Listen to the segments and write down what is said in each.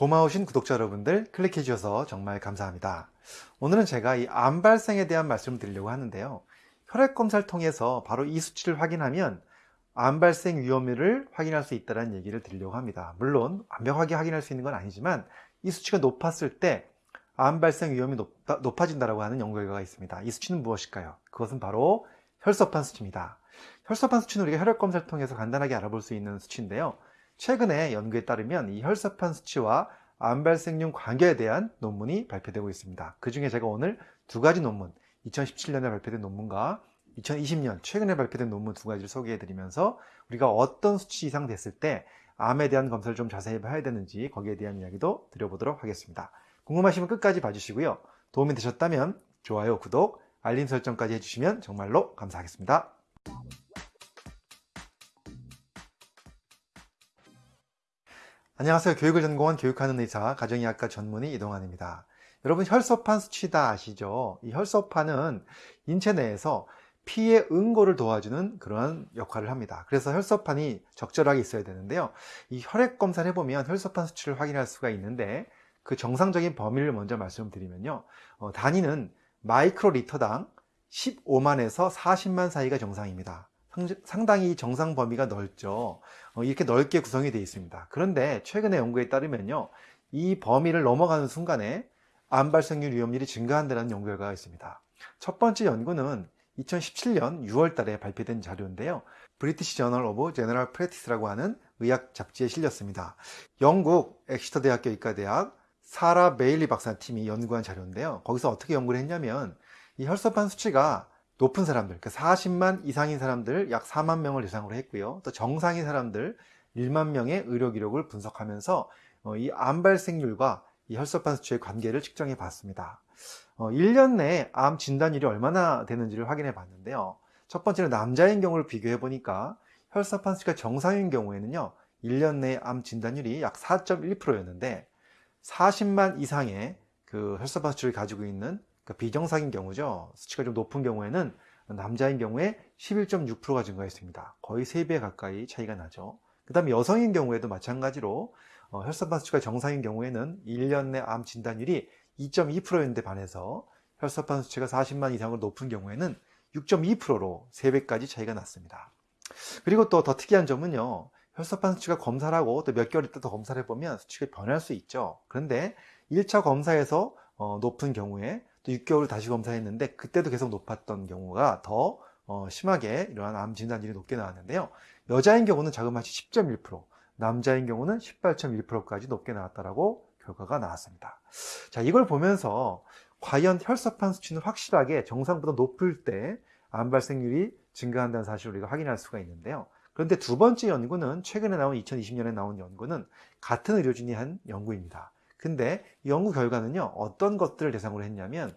고마우신 구독자 여러분들 클릭해 주셔서 정말 감사합니다. 오늘은 제가 이 암 발생에 대한 말씀을 드리려고 하는데요. 혈액 검사를 통해서 바로 이 수치를 확인하면 암 발생 위험을 확인할 수 있다는 얘기를 드리려고 합니다. 물론 완벽하게 확인할 수 있는 건 아니지만 이 수치가 높았을 때 암 발생 위험이 높아, 높아진다고 하는 연구 결과가 있습니다. 이 수치는 무엇일까요? 그것은 바로 혈소판 수치입니다. 혈소판 수치는 우리가 혈액 검사를 통해서 간단하게 알아볼 수 있는 수치인데요. 최근에 연구에 따르면 이 혈소판 수치와 암 발생률 관계에 대한 논문이 발표되고 있습니다. 그 중에 제가 오늘 두 가지 논문, 2017년에 발표된 논문과 2020년 최근에 발표된 논문 두 가지를 소개해 드리면서 우리가 어떤 수치 이상 됐을 때 암에 대한 검사를 좀 자세히 봐야 되는지 거기에 대한 이야기도 드려보도록 하겠습니다. 궁금하시면 끝까지 봐주시고요. 도움이 되셨다면 좋아요, 구독, 알림 설정까지 해주시면 정말로 감사하겠습니다. 안녕하세요. 교육을 전공한 교육하는 의사, 가정의학과 전문의 이동환입니다. 여러분 혈소판 수치다 아시죠? 이 혈소판은 인체 내에서 피의 응고를 도와주는 그런 역할을 합니다. 그래서 혈소판이 적절하게 있어야 되는데요. 이 혈액 검사를 해보면 혈소판 수치를 확인할 수가 있는데 그 정상적인 범위를 먼저 말씀드리면요. 어, 단위는 마이크로 리터당 15만에서 40만 사이가 정상입니다. 상당히 정상 범위가 넓죠. 어, 이렇게 넓게 구성이 되어 있습니다. 그런데 최근의 연구에 따르면요. 이 범위를 넘어가는 순간에 암 발생률 위험률이 증가한다는 연구 결과가 있습니다. 첫 번째 연구는 2017년 6월 달에 발표된 자료인데요. British Journal of General Practice라고 하는 의학 잡지에 실렸습니다. 영국 엑시터 대학교 의과대학 사라 베일리 박사 팀이 연구한 자료인데요. 거기서 어떻게 연구를 했냐면 이 혈소판 수치가 높은 사람들, 그 40만 이상인 사람들 약 4만 명을 대상으로 했고요. 또 정상인 사람들 1만 명의 의료 기록을 분석하면서 어, 이암 발생률과 이 혈소판 수치의 관계를 측정해 봤습니다. 1년 어, 내에 암 진단율이 얼마나 되는지를 확인해 봤는데요. 첫 번째는 남자인 경우를 비교해 보니까 혈소판 수치가 정상인 경우에는요. 1년 내에 암 진단율이 약 4.1%였는데 40만 이상의 그 혈소판 수치를 가지고 있는 그러니까 비정상인 경우죠. 수치가 좀 높은 경우에는 남자인 경우에 11.6%가 증가했습니다. 거의 3배 가까이 차이가 나죠. 그 다음에 여성인 경우에도 마찬가지로 어, 혈소판 수치가 정상인 경우에는 1년 내 암 진단율이 2.2%였는데 반해서 혈소판 수치가 40만 이상으로 높은 경우에는 6.2%로 3배까지 차이가 났습니다. 그리고 또 더 특이한 점은요. 혈소판 수치가 검사를 하고 또 몇 개월 있다 더 검사를 해보면 수치가 변할 수 있죠. 그런데 1차 검사에서 어, 높은 경우에 또 6개월 다시 검사했는데 그때도 계속 높았던 경우가 더 어, 심하게 이러한 암 진단율이 높게 나왔는데요. 여자인 경우는 자그마치 10.1%, 남자인 경우는 18.1%까지 높게 나왔다라고 결과가 나왔습니다. 자, 이걸 보면서 과연 혈소판 수치는 확실하게 정상보다 높을 때 암 발생률이 증가한다는 사실을 우리가 확인할 수가 있는데요. 그런데 두 번째 연구는 최근에 나온 2020년에 나온 연구는 같은 의료진이 한 연구입니다. 근데 연구 결과는요 어떤 것들을 대상으로 했냐면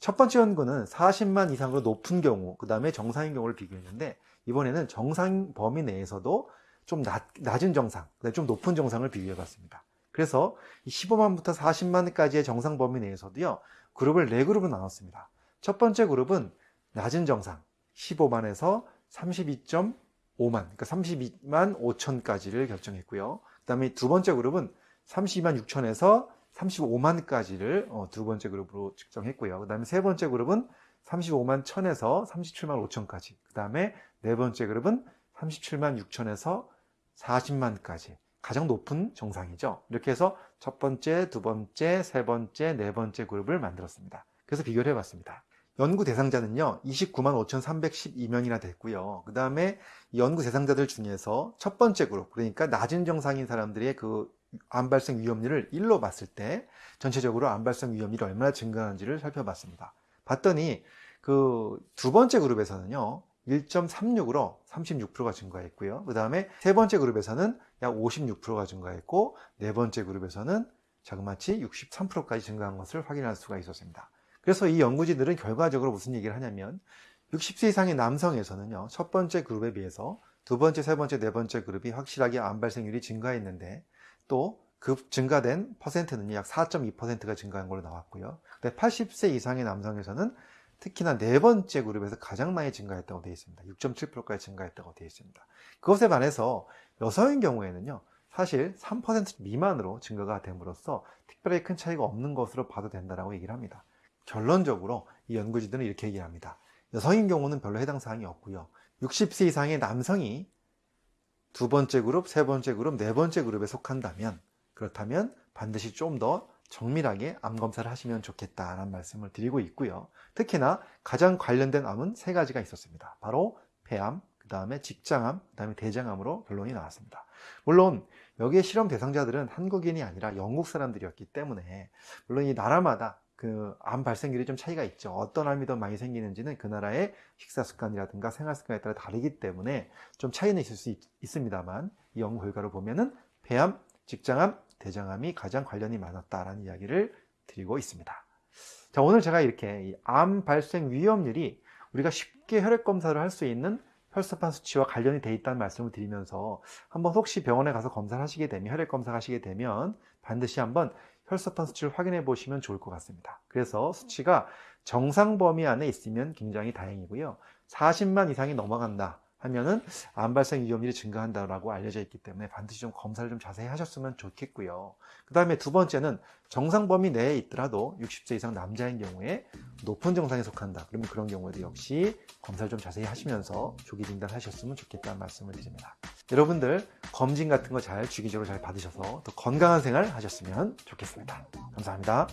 첫 번째 연구는 40만 이상으로 높은 경우 그 다음에 정상인 경우를 비교했는데 이번에는 정상 범위 내에서도 좀 낮, 낮은 정상 좀 높은 정상을 비교해 봤습니다. 그래서 15만부터 40만까지의 정상 범위 내에서도요 그룹을 네 그룹으로 나눴습니다. 첫 번째 그룹은 낮은 정상 15만에서 32.5만 그러니까 32만 5천까지를 결정했고요. 그 다음에 두 번째 그룹은 32만 6천에서 35만까지를 어, 두 번째 그룹으로 측정했고요. 그 다음에 세 번째 그룹은 35만 1000에서 37만 5천까지. 그 다음에 네 번째 그룹은 37만 6천에서 40만까지. 가장 높은 정상이죠. 이렇게 해서 첫 번째, 두 번째, 세 번째, 네 번째 그룹을 만들었습니다. 그래서 비교를 해봤습니다. 연구 대상자는요, 29만 5,312명이나 됐고요. 그 다음에 연구 대상자들 중에서 첫 번째 그룹, 그러니까 낮은 정상인 사람들의 그 암 발생 위험률을 1로 봤을 때 전체적으로 암 발생 위험률이 얼마나 증가하는지를 살펴봤습니다. 봤더니 그 두 번째 그룹에서는요. 1.36으로 36%가 증가했고요. 그 다음에 세 번째 그룹에서는 약 56%가 증가했고 네 번째 그룹에서는 자그마치 63%까지 증가한 것을 확인할 수가 있었습니다. 그래서 이 연구진들은 결과적으로 무슨 얘기를 하냐면 60세 이상의 남성에서는요. 첫 번째 그룹에 비해서 두 번째, 세 번째, 네 번째 그룹이 확실하게 암 발생률이 증가했는데 또그 증가된 퍼센트는 약 4.2%가 증가한 걸로 나왔고요. 근데 80세 이상의 남성에서는 특히나 네 번째 그룹에서 가장 많이 증가했다고 되어 있습니다. 6.7%까지 증가했다고 되어 있습니다. 그것에 반해서 여성인 경우에는요, 사실 3% 미만으로 증가가 됨으로써 특별히 큰 차이가 없는 것으로 봐도 된다고 얘기를 합니다. 결론적으로 이 연구진들은 이렇게 얘기합니다. 여성인 경우는 별로 해당 사항이 없고요. 60세 이상의 남성이 두 번째 그룹, 세 번째 그룹, 네 번째 그룹에 속한다면 그렇다면 반드시 좀 더 정밀하게 암 검사를 하시면 좋겠다라는 말씀을 드리고 있고요. 특히나 가장 관련된 암은 세 가지가 있었습니다. 바로 폐암, 그 다음에 직장암, 그 다음에 대장암으로 결론이 나왔습니다. 물론 여기에 실험 대상자들은 한국인이 아니라 영국 사람들이었기 때문에 물론 이 나라마다 그 암 발생률이 좀 차이가 있죠. 어떤 암이 더 많이 생기는지는 그 나라의 식사 습관이라든가 생활 습관에 따라 다르기 때문에 좀 차이는 있을 수 있, 있습니다만 이 연구 결과를 보면은 폐암, 직장암, 대장암이 가장 관련이 많았다라는 이야기를 드리고 있습니다. 자, 오늘 제가 이렇게 이암 발생 위험률이 우리가 쉽게 혈액 검사를 할 수 있는 혈소판 수치와 관련이 돼 있다는 말씀을 드리면서 한번 혹시 병원에 가서 검사를 하시게 되면 혈액 검사 하시게 되면 반드시 한번 혈소판 수치를 확인해 보시면 좋을 것 같습니다. 그래서 수치가 정상 범위 안에 있으면 굉장히 다행이고요. 40만 이상이 넘어간다 하면은 암 발생 위험률이 증가한다라고 알려져 있기 때문에 반드시 좀 검사를 좀 자세히 하셨으면 좋겠고요. 그 다음에 두 번째는 정상 범위 내에 있더라도 60세 이상 남자인 경우에 높은 정상에 속한다. 그러면 그런 경우에도 역시 검사를 좀 자세히 하시면서 조기 진단하셨으면 좋겠다는 말씀을 드립니다. 여러분들 검진 같은 거 잘 주기적으로 잘 받으셔서 더 건강한 생활 하셨으면 좋겠습니다. 감사합니다.